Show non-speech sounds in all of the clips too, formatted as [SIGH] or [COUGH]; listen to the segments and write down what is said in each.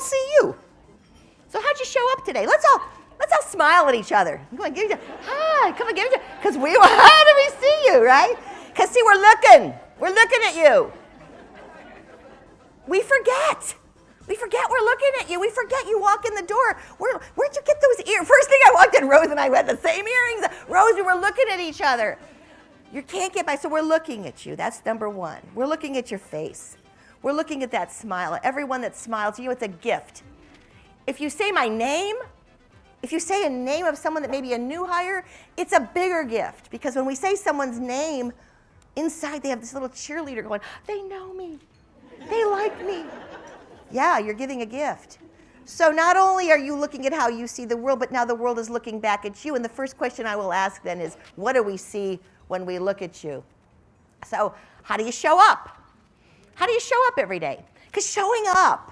see you. So how'd you show up today? Let's all let's all smile at each other. Come on, give hi, come on, give it because we [LAUGHS] how do we see you, right? Because see, we're looking, we're looking at you. We forget. We forget we're looking at you. We forget you walk in the door. Where, where'd you get those ears? [LAUGHS] First thing I walked in, Rose and I had the same earrings. Rose, we were looking at each other. You can't get by, so we're looking at you. That's number one. We're looking at your face. We're looking at that smile. Everyone that smiles to you, it's a gift. If you say my name, if you say a name of someone that may be a new hire, it's a bigger gift because when we say someone's name, inside they have this little cheerleader going, they know me, they like me. Yeah, you're giving a gift. So not only are you looking at how you see the world, but now the world is looking back at you. And the first question I will ask then is, what do we see when we look at you? So how do you show up? How do you show up every day? Because showing up,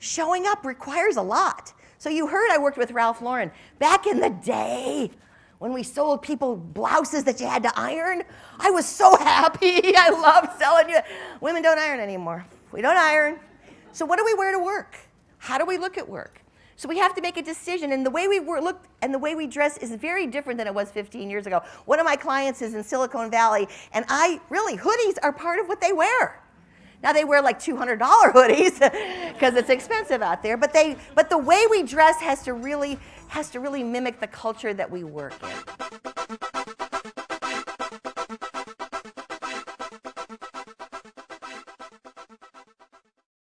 showing up requires a lot. So you heard I worked with Ralph Lauren. Back in the day, when we sold people blouses that you had to iron, I was so [LAUGHS] happy. I loved selling you. Women don't iron anymore. We don't iron. So what do we wear to work? How do we look at work? So we have to make a decision, and the way we look and the way we dress is very different than it was 15 years ago. One of my clients is in Silicon Valley, and I really, hoodies are part of what they wear. Now they wear like $200 [LAUGHS] hoodies because it's expensive out there, but, they, but the way we dress has to, really, has to really mimic the culture that we work in.